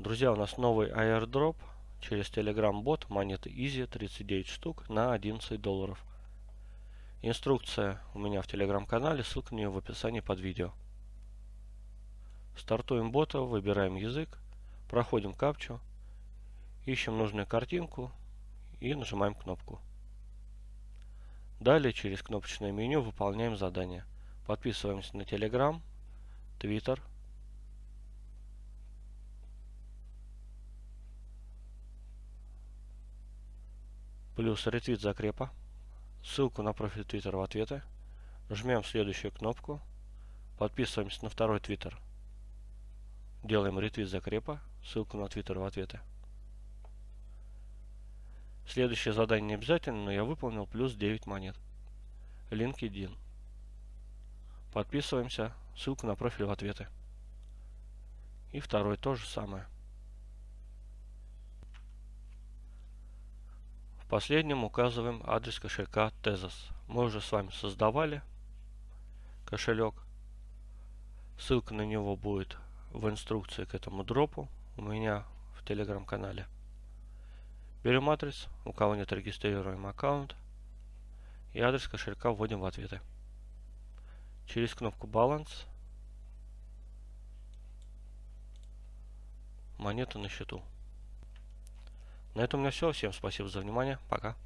Друзья, у нас новый airdrop через Telegram бот монеты Easy 39 штук на 11 долларов. Инструкция у меня в Telegram канале, ссылка на нее в описании под видео. Стартуем бота, выбираем язык, проходим капчу, ищем нужную картинку и нажимаем кнопку. Далее через кнопочное меню выполняем задание. Подписываемся на Telegram, Twitter, плюс ретвит закрепа, ссылку на профиль Twitter в ответы, жмем следующую кнопку, подписываемся на второй Twitter, делаем ретвит закрепа, ссылку на Twitter в ответы. Следующее задание не обязательно, но я выполнил плюс 9 монет. LinkedIn. Подписываемся, ссылку на профиль в ответы. И второй то же самое. В последнем указываем адрес кошелька Tezos. Мы уже с вами создавали кошелек. Ссылка на него будет в инструкции к этому дропу у меня в телеграм-канале. Берем адрес, у кого нет регистрируем аккаунт и адрес кошелька вводим в ответы. Через кнопку баланс монета на счету. На этом у меня все. Всем спасибо за внимание. Пока.